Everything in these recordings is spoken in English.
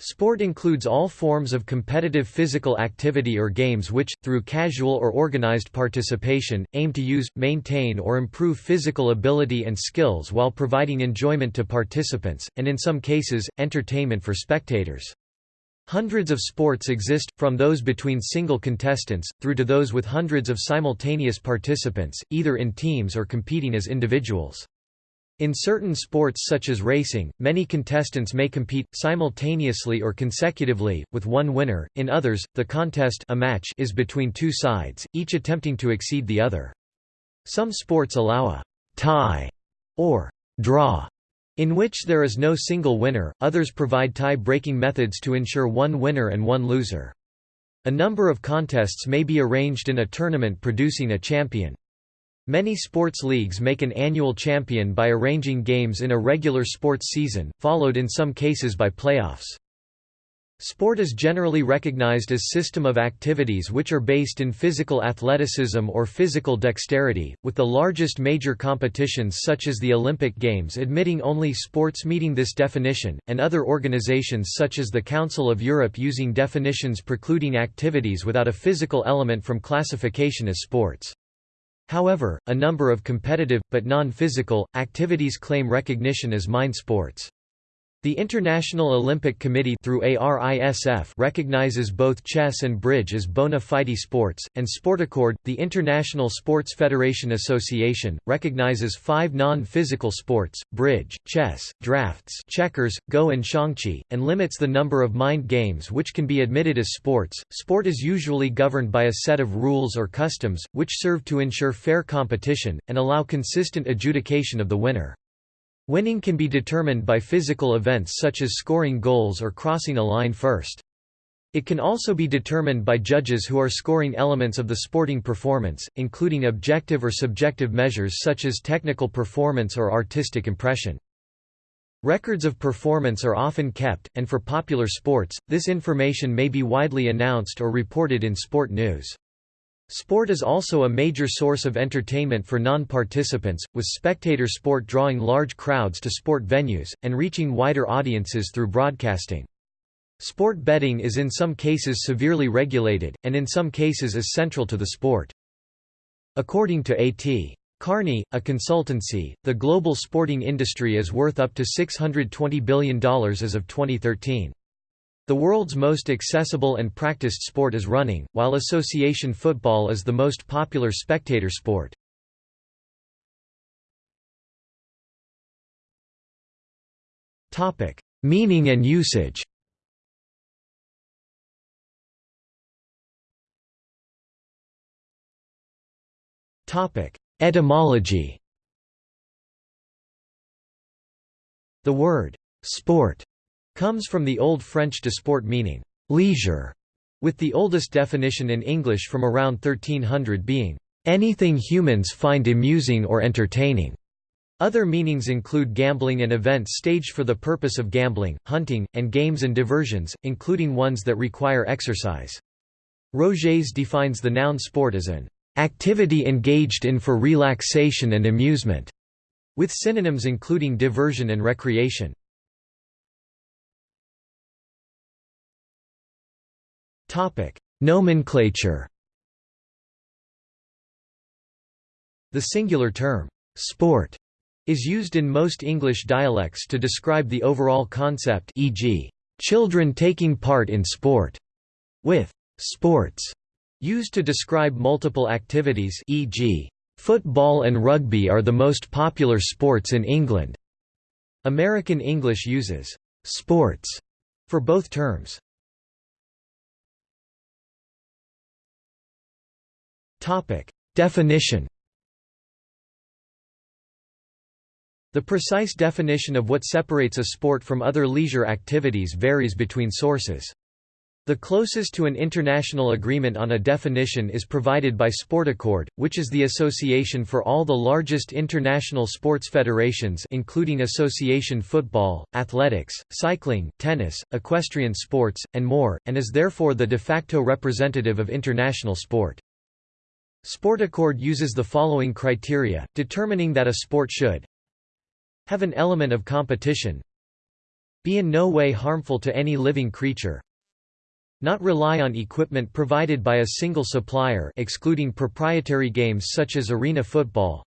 Sport includes all forms of competitive physical activity or games which, through casual or organized participation, aim to use, maintain or improve physical ability and skills while providing enjoyment to participants, and in some cases, entertainment for spectators. Hundreds of sports exist, from those between single contestants, through to those with hundreds of simultaneous participants, either in teams or competing as individuals. In certain sports such as racing, many contestants may compete, simultaneously or consecutively, with one winner, in others, the contest a match is between two sides, each attempting to exceed the other. Some sports allow a «tie» or «draw» in which there is no single winner, others provide tie-breaking methods to ensure one winner and one loser. A number of contests may be arranged in a tournament producing a champion. Many sports leagues make an annual champion by arranging games in a regular sports season, followed in some cases by playoffs. Sport is generally recognized as system of activities which are based in physical athleticism or physical dexterity, with the largest major competitions such as the Olympic Games admitting only sports meeting this definition, and other organizations such as the Council of Europe using definitions precluding activities without a physical element from classification as sports. However, a number of competitive, but non-physical, activities claim recognition as mind sports. The International Olympic Committee through ARISF recognizes both chess and bridge as bona fide sports, and Sportaccord, the International Sports Federation Association, recognizes five non-physical sports, bridge, chess, drafts checkers, go and xiangqi, and limits the number of mind games which can be admitted as sports. Sport is usually governed by a set of rules or customs, which serve to ensure fair competition, and allow consistent adjudication of the winner. Winning can be determined by physical events such as scoring goals or crossing a line first. It can also be determined by judges who are scoring elements of the sporting performance, including objective or subjective measures such as technical performance or artistic impression. Records of performance are often kept, and for popular sports, this information may be widely announced or reported in sport news. Sport is also a major source of entertainment for non-participants, with spectator sport drawing large crowds to sport venues, and reaching wider audiences through broadcasting. Sport betting is in some cases severely regulated, and in some cases is central to the sport. According to A.T. Kearney, a consultancy, the global sporting industry is worth up to $620 billion as of 2013. The world's most accessible and practiced sport is running, while association football is the most popular spectator sport. Meaning and usage Etymology The word «sport» comes from the Old French de sport meaning leisure, with the oldest definition in English from around 1300 being anything humans find amusing or entertaining. Other meanings include gambling and events staged for the purpose of gambling, hunting, and games and diversions, including ones that require exercise. Roget's defines the noun sport as an activity engaged in for relaxation and amusement, with synonyms including diversion and recreation. Topic: Nomenclature. The singular term sport is used in most English dialects to describe the overall concept e.g., children taking part in sport, with sports used to describe multiple activities e.g., football and rugby are the most popular sports in England. American English uses sports for both terms. Topic: Definition. The precise definition of what separates a sport from other leisure activities varies between sources. The closest to an international agreement on a definition is provided by Sportaccord, which is the association for all the largest international sports federations including association football, athletics, cycling, tennis, equestrian sports, and more, and is therefore the de facto representative of international sport. Sportaccord uses the following criteria, determining that a sport should have an element of competition, Be in no way harmful to any living creature. Not rely on equipment provided by a single supplier excluding proprietary games such as arena football.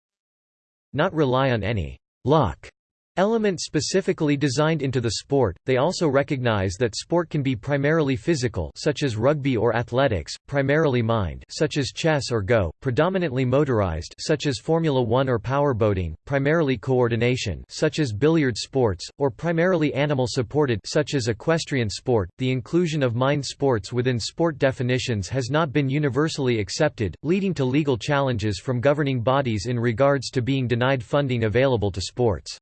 Not rely on any luck Element specifically designed into the sport, they also recognize that sport can be primarily physical such as rugby or athletics, primarily mind such as chess or go, predominantly motorized such as Formula One or powerboating, primarily coordination such as billiard sports, or primarily animal-supported such as equestrian sport. The inclusion of mind sports within sport definitions has not been universally accepted, leading to legal challenges from governing bodies in regards to being denied funding available to sports.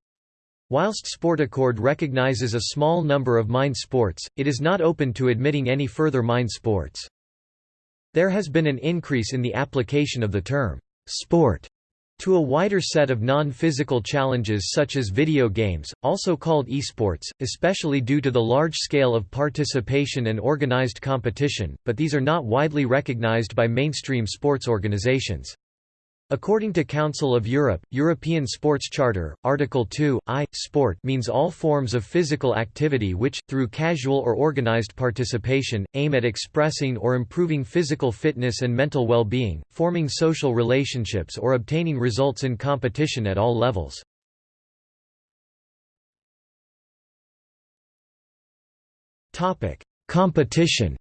Whilst Sportaccord recognizes a small number of mind sports, it is not open to admitting any further mind sports. There has been an increase in the application of the term, sport, to a wider set of non-physical challenges such as video games, also called esports, especially due to the large scale of participation and organized competition, but these are not widely recognized by mainstream sports organizations. According to Council of Europe, European Sports Charter, Article 2, I, sport means all forms of physical activity which, through casual or organized participation, aim at expressing or improving physical fitness and mental well-being, forming social relationships or obtaining results in competition at all levels. Competition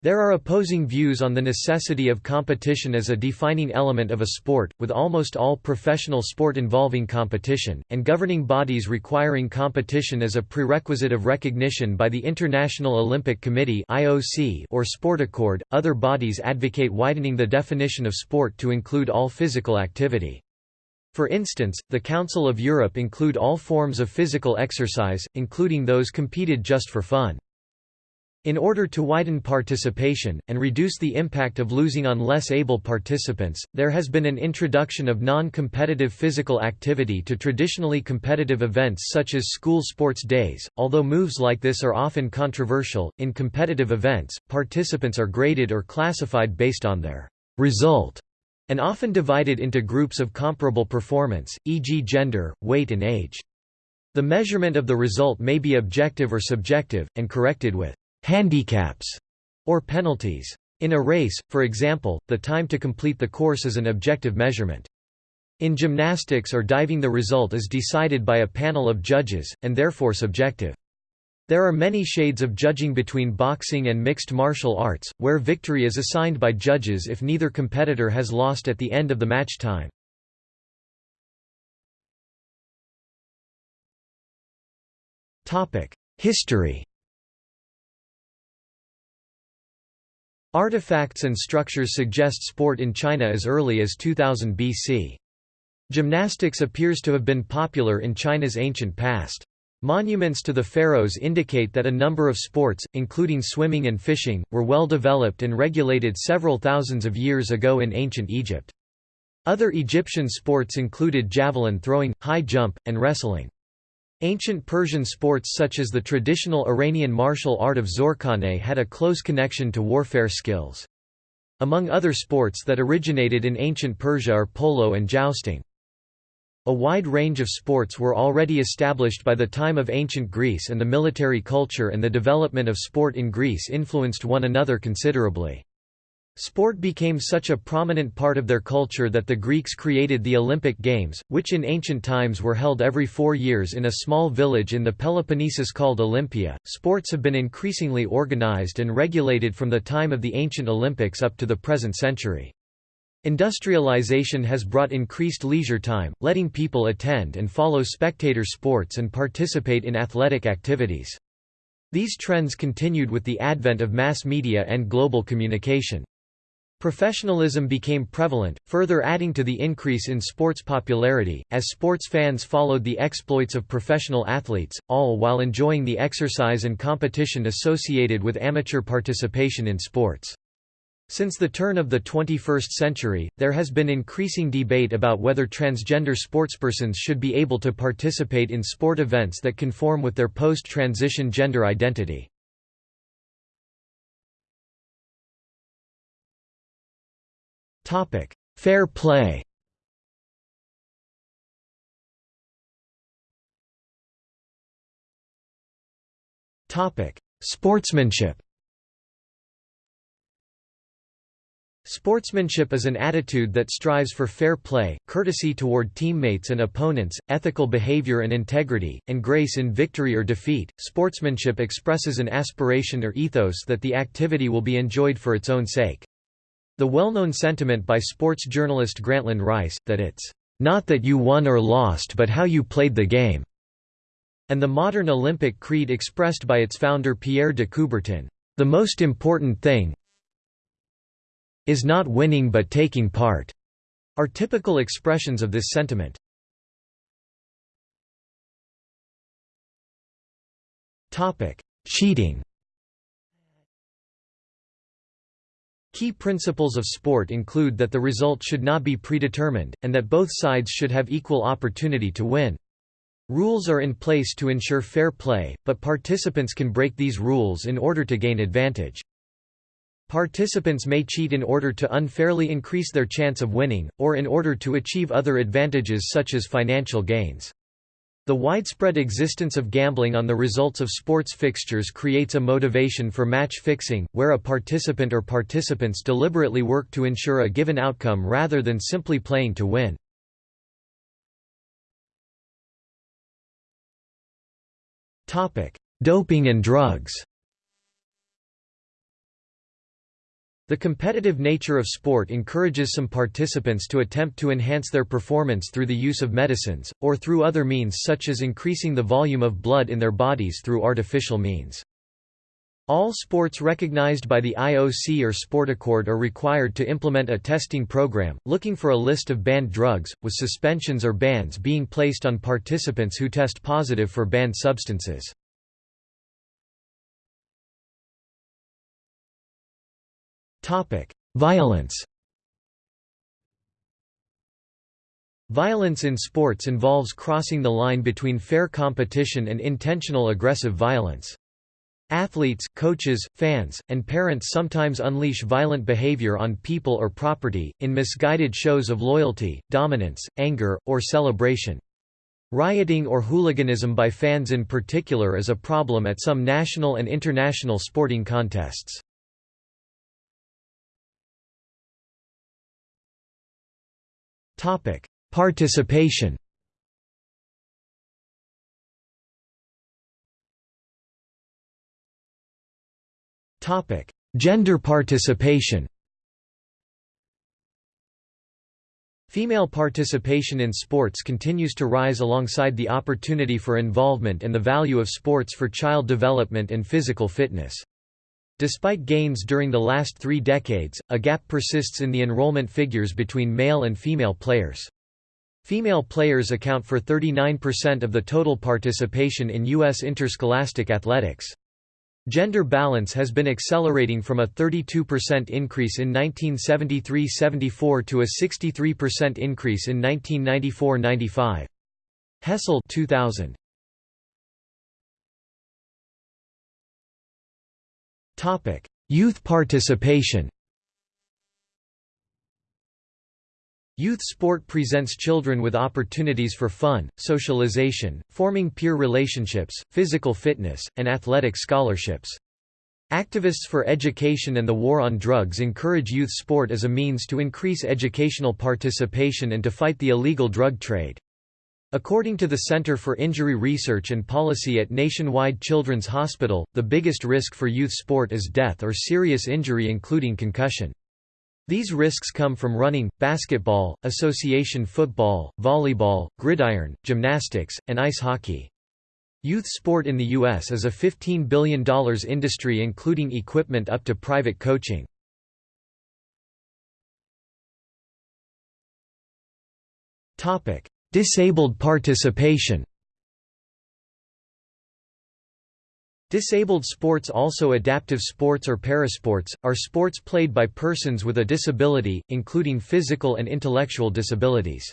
There are opposing views on the necessity of competition as a defining element of a sport, with almost all professional sport involving competition, and governing bodies requiring competition as a prerequisite of recognition by the International Olympic Committee (IOC) or Sport Accord. Other bodies advocate widening the definition of sport to include all physical activity. For instance, the Council of Europe include all forms of physical exercise, including those competed just for fun. In order to widen participation, and reduce the impact of losing on less able participants, there has been an introduction of non-competitive physical activity to traditionally competitive events such as school sports days. Although moves like this are often controversial, in competitive events, participants are graded or classified based on their result, and often divided into groups of comparable performance, e.g. gender, weight and age. The measurement of the result may be objective or subjective, and corrected with handicaps, or penalties. In a race, for example, the time to complete the course is an objective measurement. In gymnastics or diving the result is decided by a panel of judges, and therefore subjective. There are many shades of judging between boxing and mixed martial arts, where victory is assigned by judges if neither competitor has lost at the end of the match time. History Artifacts and structures suggest sport in China as early as 2000 BC. Gymnastics appears to have been popular in China's ancient past. Monuments to the pharaohs indicate that a number of sports, including swimming and fishing, were well developed and regulated several thousands of years ago in ancient Egypt. Other Egyptian sports included javelin throwing, high jump, and wrestling. Ancient Persian sports such as the traditional Iranian martial art of Zorkhaneh had a close connection to warfare skills. Among other sports that originated in ancient Persia are polo and jousting. A wide range of sports were already established by the time of ancient Greece and the military culture and the development of sport in Greece influenced one another considerably. Sport became such a prominent part of their culture that the Greeks created the Olympic Games, which in ancient times were held every four years in a small village in the Peloponnesus called Olympia. Sports have been increasingly organized and regulated from the time of the ancient Olympics up to the present century. Industrialization has brought increased leisure time, letting people attend and follow spectator sports and participate in athletic activities. These trends continued with the advent of mass media and global communication. Professionalism became prevalent, further adding to the increase in sports popularity, as sports fans followed the exploits of professional athletes, all while enjoying the exercise and competition associated with amateur participation in sports. Since the turn of the 21st century, there has been increasing debate about whether transgender sportspersons should be able to participate in sport events that conform with their post-transition gender identity. Topic: Fair play. Topic: Sportsmanship. Sportsmanship is an attitude that strives for fair play, courtesy toward teammates and opponents, ethical behavior and integrity, and grace in victory or defeat. Sportsmanship expresses an aspiration or ethos that the activity will be enjoyed for its own sake. The well-known sentiment by sports journalist Grantland Rice, that it's not that you won or lost but how you played the game, and the modern Olympic creed expressed by its founder Pierre de Coubertin, the most important thing, is not winning but taking part, are typical expressions of this sentiment. Cheating Key principles of sport include that the result should not be predetermined, and that both sides should have equal opportunity to win. Rules are in place to ensure fair play, but participants can break these rules in order to gain advantage. Participants may cheat in order to unfairly increase their chance of winning, or in order to achieve other advantages such as financial gains. The widespread existence of gambling on the results of sports fixtures creates a motivation for match fixing, where a participant or participants deliberately work to ensure a given outcome rather than simply playing to win. Doping and drugs The competitive nature of sport encourages some participants to attempt to enhance their performance through the use of medicines, or through other means such as increasing the volume of blood in their bodies through artificial means. All sports recognized by the IOC or Sportaccord are required to implement a testing program, looking for a list of banned drugs, with suspensions or bans being placed on participants who test positive for banned substances. Violence Violence in sports involves crossing the line between fair competition and intentional aggressive violence. Athletes, coaches, fans, and parents sometimes unleash violent behavior on people or property, in misguided shows of loyalty, dominance, anger, or celebration. Rioting or hooliganism by fans in particular is a problem at some national and international sporting contests. Topic: Participation. Topic: Gender participation. Female participation in sports continues to rise alongside the opportunity for involvement and the value of sports for child development and physical fitness. Despite gains during the last three decades, a gap persists in the enrollment figures between male and female players. Female players account for 39% of the total participation in U.S. interscholastic athletics. Gender balance has been accelerating from a 32% increase in 1973–74 to a 63% increase in 1994–95. Hessel 2000. Topic: Youth participation. Youth sport presents children with opportunities for fun, socialization, forming peer relationships, physical fitness, and athletic scholarships. Activists for education and the war on drugs encourage youth sport as a means to increase educational participation and to fight the illegal drug trade. According to the Center for Injury Research and Policy at Nationwide Children's Hospital, the biggest risk for youth sport is death or serious injury including concussion. These risks come from running, basketball, association football, volleyball, gridiron, gymnastics, and ice hockey. Youth sport in the U.S. is a $15 billion industry including equipment up to private coaching. Disabled participation Disabled sports also adaptive sports or parasports, are sports played by persons with a disability, including physical and intellectual disabilities.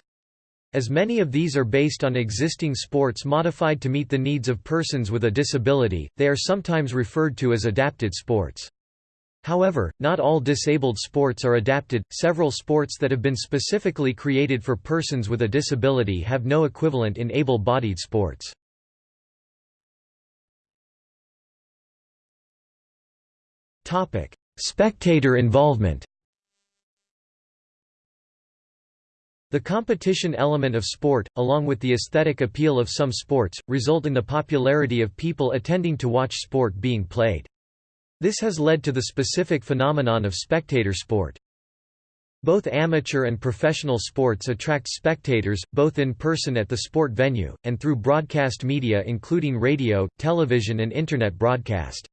As many of these are based on existing sports modified to meet the needs of persons with a disability, they are sometimes referred to as adapted sports. However, not all disabled sports are adapted. Several sports that have been specifically created for persons with a disability have no equivalent in able bodied sports. Topic: Spectator involvement The competition element of sport, along with the aesthetic appeal of some sports, result in the popularity of people attending to watch sport being played. This has led to the specific phenomenon of spectator sport. Both amateur and professional sports attract spectators, both in person at the sport venue, and through broadcast media including radio, television and Internet broadcast.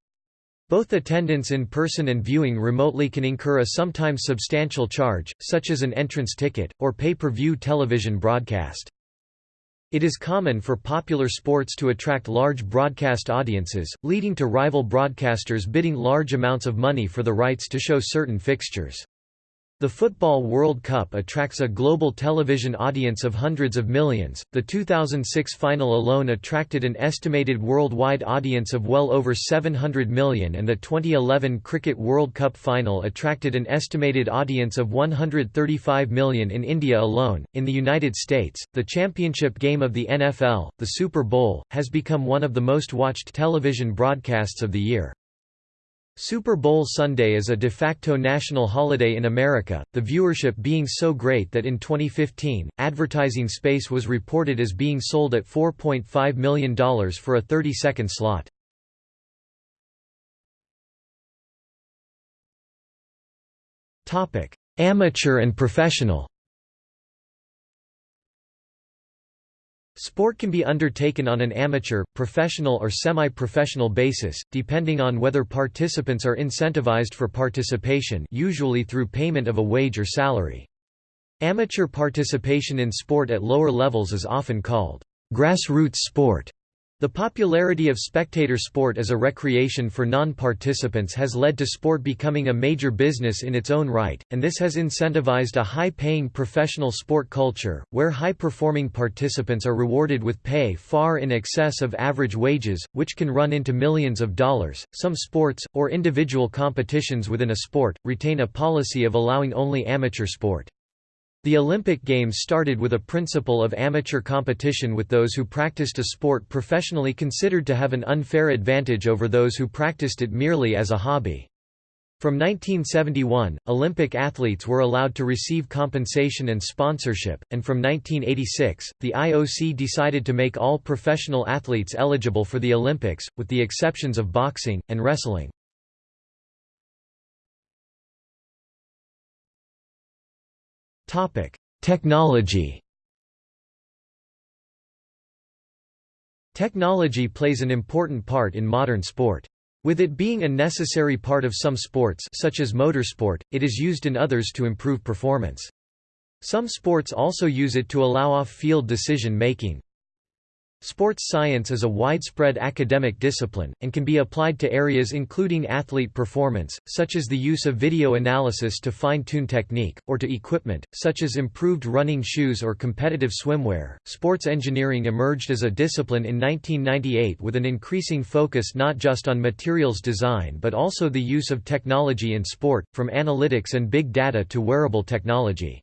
Both attendance in person and viewing remotely can incur a sometimes substantial charge, such as an entrance ticket, or pay-per-view television broadcast. It is common for popular sports to attract large broadcast audiences, leading to rival broadcasters bidding large amounts of money for the rights to show certain fixtures. The Football World Cup attracts a global television audience of hundreds of millions. The 2006 final alone attracted an estimated worldwide audience of well over 700 million, and the 2011 Cricket World Cup final attracted an estimated audience of 135 million in India alone. In the United States, the championship game of the NFL, the Super Bowl, has become one of the most watched television broadcasts of the year. Super Bowl Sunday is a de facto national holiday in America, the viewership being so great that in 2015, advertising space was reported as being sold at $4.5 million for a 30-second slot. Amateur and professional Sport can be undertaken on an amateur, professional or semi-professional basis, depending on whether participants are incentivized for participation usually through payment of a wage or salary. Amateur participation in sport at lower levels is often called grassroots sport. The popularity of spectator sport as a recreation for non-participants has led to sport becoming a major business in its own right, and this has incentivized a high-paying professional sport culture, where high-performing participants are rewarded with pay far in excess of average wages, which can run into millions of dollars. Some sports, or individual competitions within a sport, retain a policy of allowing only amateur sport. The Olympic Games started with a principle of amateur competition with those who practiced a sport professionally considered to have an unfair advantage over those who practiced it merely as a hobby. From 1971, Olympic athletes were allowed to receive compensation and sponsorship, and from 1986, the IOC decided to make all professional athletes eligible for the Olympics, with the exceptions of boxing, and wrestling. Technology Technology plays an important part in modern sport. With it being a necessary part of some sports such as motorsport, it is used in others to improve performance. Some sports also use it to allow off-field decision-making. Sports science is a widespread academic discipline, and can be applied to areas including athlete performance, such as the use of video analysis to fine-tune technique, or to equipment, such as improved running shoes or competitive swimwear. Sports engineering emerged as a discipline in 1998 with an increasing focus not just on materials design but also the use of technology in sport, from analytics and big data to wearable technology.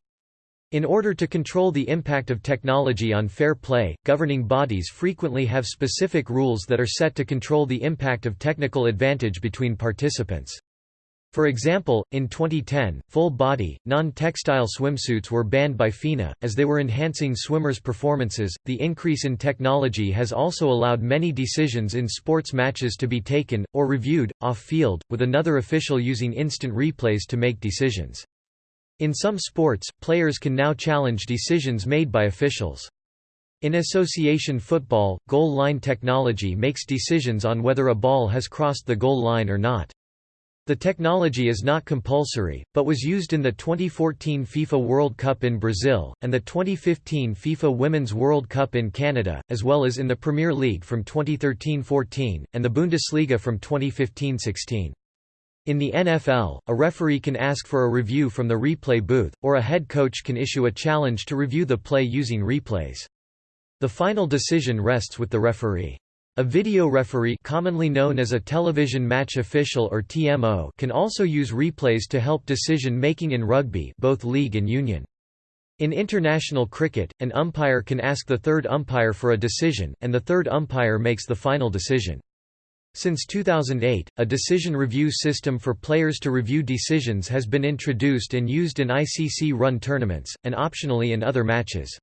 In order to control the impact of technology on fair play, governing bodies frequently have specific rules that are set to control the impact of technical advantage between participants. For example, in 2010, full-body, non-textile swimsuits were banned by FINA, as they were enhancing swimmers' performances. The increase in technology has also allowed many decisions in sports matches to be taken, or reviewed, off-field, with another official using instant replays to make decisions. In some sports, players can now challenge decisions made by officials. In association football, goal line technology makes decisions on whether a ball has crossed the goal line or not. The technology is not compulsory, but was used in the 2014 FIFA World Cup in Brazil, and the 2015 FIFA Women's World Cup in Canada, as well as in the Premier League from 2013–14, and the Bundesliga from 2015–16. In the NFL, a referee can ask for a review from the replay booth, or a head coach can issue a challenge to review the play using replays. The final decision rests with the referee. A video referee commonly known as a television match official or TMO can also use replays to help decision-making in rugby both league and union. In international cricket, an umpire can ask the third umpire for a decision, and the third umpire makes the final decision. Since 2008, a decision review system for players to review decisions has been introduced and used in ICC-run tournaments, and optionally in other matches.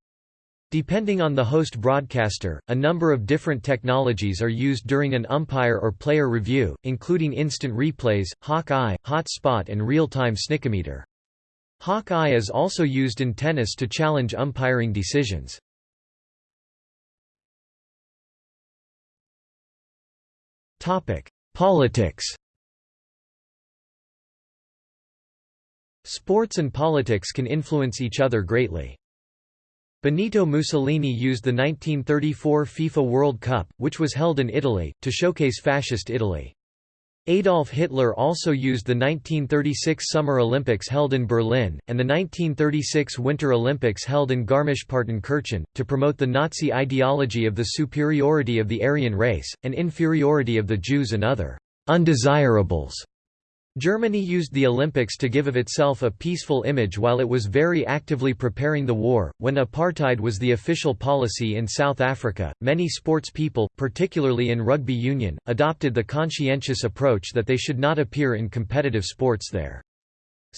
Depending on the host broadcaster, a number of different technologies are used during an umpire or player review, including instant replays, hawk eye, hot spot and real-time snickometer. Hawk eye is also used in tennis to challenge umpiring decisions. Politics Sports and politics can influence each other greatly. Benito Mussolini used the 1934 FIFA World Cup, which was held in Italy, to showcase Fascist Italy. Adolf Hitler also used the 1936 Summer Olympics held in Berlin, and the 1936 Winter Olympics held in Garmisch-Partenkirchen, to promote the Nazi ideology of the superiority of the Aryan race, and inferiority of the Jews and other undesirables. Germany used the Olympics to give of itself a peaceful image while it was very actively preparing the war. When apartheid was the official policy in South Africa, many sports people, particularly in rugby union, adopted the conscientious approach that they should not appear in competitive sports there.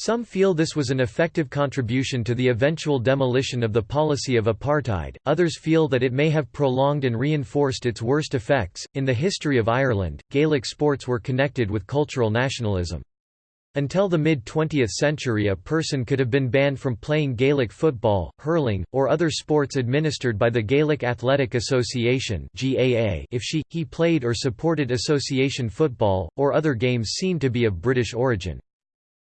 Some feel this was an effective contribution to the eventual demolition of the policy of apartheid, others feel that it may have prolonged and reinforced its worst effects. In the history of Ireland, Gaelic sports were connected with cultural nationalism. Until the mid-20th century a person could have been banned from playing Gaelic football, hurling, or other sports administered by the Gaelic Athletic Association if she, he played or supported association football, or other games seen to be of British origin.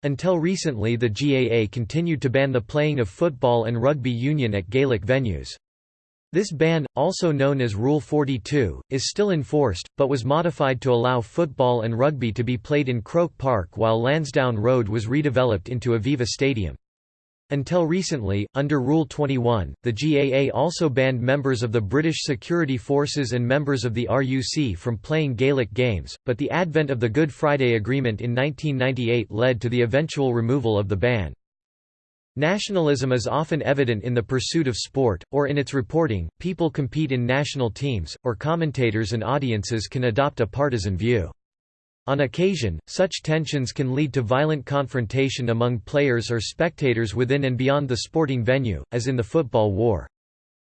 Until recently the GAA continued to ban the playing of football and rugby union at Gaelic venues. This ban, also known as Rule 42, is still enforced, but was modified to allow football and rugby to be played in Croke Park while Lansdowne Road was redeveloped into Aviva Stadium. Until recently, under Rule 21, the GAA also banned members of the British Security Forces and members of the RUC from playing Gaelic games, but the advent of the Good Friday Agreement in 1998 led to the eventual removal of the ban. Nationalism is often evident in the pursuit of sport, or in its reporting, people compete in national teams, or commentators and audiences can adopt a partisan view. On occasion, such tensions can lead to violent confrontation among players or spectators within and beyond the sporting venue, as in the football war.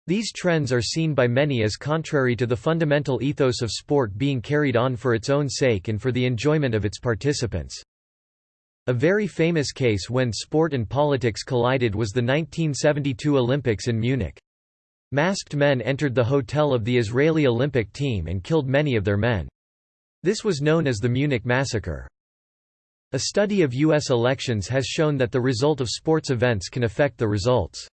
These trends are seen by many as contrary to the fundamental ethos of sport being carried on for its own sake and for the enjoyment of its participants. A very famous case when sport and politics collided was the 1972 Olympics in Munich. Masked men entered the hotel of the Israeli Olympic team and killed many of their men. This was known as the Munich Massacre. A study of U.S. elections has shown that the result of sports events can affect the results.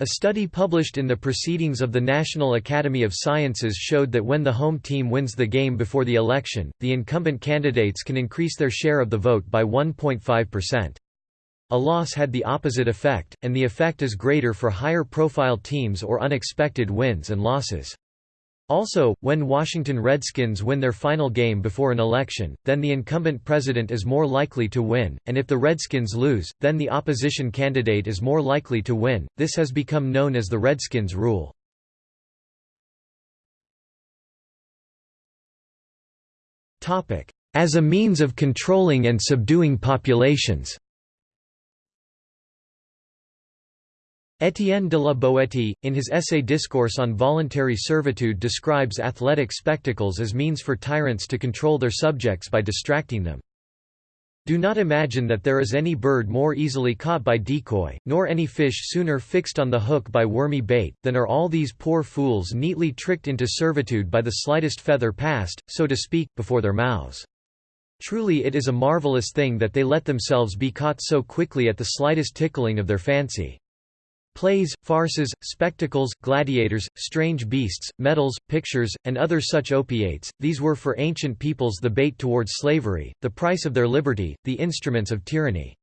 A study published in the Proceedings of the National Academy of Sciences showed that when the home team wins the game before the election, the incumbent candidates can increase their share of the vote by 1.5%. A loss had the opposite effect, and the effect is greater for higher profile teams or unexpected wins and losses. Also, when Washington Redskins win their final game before an election, then the incumbent president is more likely to win, and if the Redskins lose, then the opposition candidate is more likely to win. This has become known as the Redskins rule. As a means of controlling and subduing populations Étienne de la Boétie, in his essay Discourse on Voluntary Servitude describes athletic spectacles as means for tyrants to control their subjects by distracting them. Do not imagine that there is any bird more easily caught by decoy, nor any fish sooner fixed on the hook by wormy bait, than are all these poor fools neatly tricked into servitude by the slightest feather passed, so to speak, before their mouths. Truly it is a marvellous thing that they let themselves be caught so quickly at the slightest tickling of their fancy. Plays, farces, spectacles, gladiators, strange beasts, medals, pictures, and other such opiates, these were for ancient peoples the bait towards slavery, the price of their liberty, the instruments of tyranny.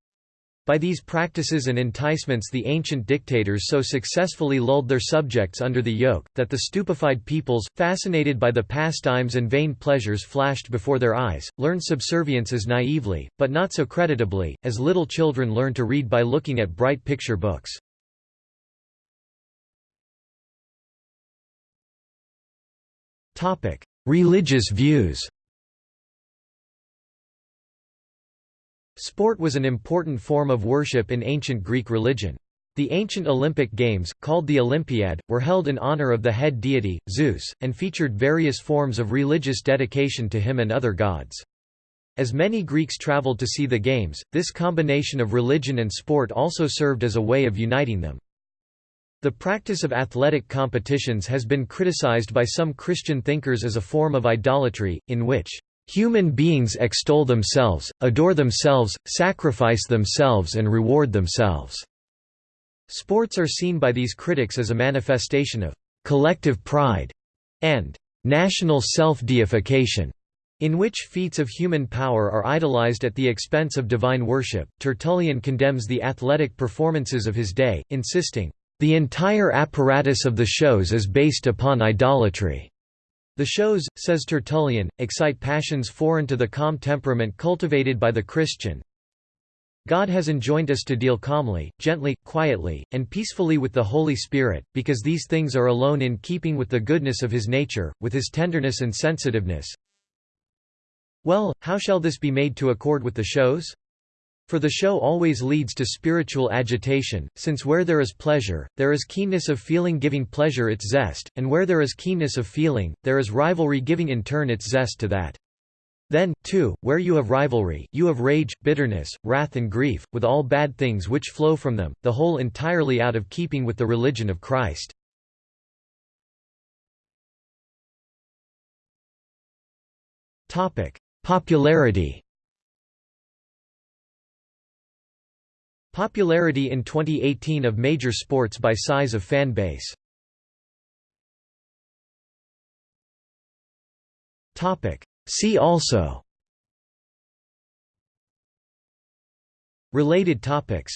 By these practices and enticements the ancient dictators so successfully lulled their subjects under the yoke, that the stupefied peoples, fascinated by the pastimes and vain pleasures flashed before their eyes, learned subservience as naively, but not so creditably, as little children learn to read by looking at bright picture books. Religious views Sport was an important form of worship in ancient Greek religion. The ancient Olympic Games, called the Olympiad, were held in honor of the head deity, Zeus, and featured various forms of religious dedication to him and other gods. As many Greeks traveled to see the Games, this combination of religion and sport also served as a way of uniting them. The practice of athletic competitions has been criticized by some Christian thinkers as a form of idolatry, in which human beings extol themselves, adore themselves, sacrifice themselves and reward themselves. Sports are seen by these critics as a manifestation of collective pride and national self-deification, in which feats of human power are idolized at the expense of divine worship. Tertullian condemns the athletic performances of his day, insisting, the entire apparatus of the shows is based upon idolatry. The shows, says Tertullian, excite passions foreign to the calm temperament cultivated by the Christian, God has enjoined us to deal calmly, gently, quietly, and peacefully with the Holy Spirit, because these things are alone in keeping with the goodness of his nature, with his tenderness and sensitiveness. Well, how shall this be made to accord with the shows? For the show always leads to spiritual agitation, since where there is pleasure, there is keenness of feeling giving pleasure its zest, and where there is keenness of feeling, there is rivalry giving in turn its zest to that. Then, too, where you have rivalry, you have rage, bitterness, wrath and grief, with all bad things which flow from them, the whole entirely out of keeping with the religion of Christ. Popularity Popularity in 2018 of major sports by size of fan base. See also. Related topics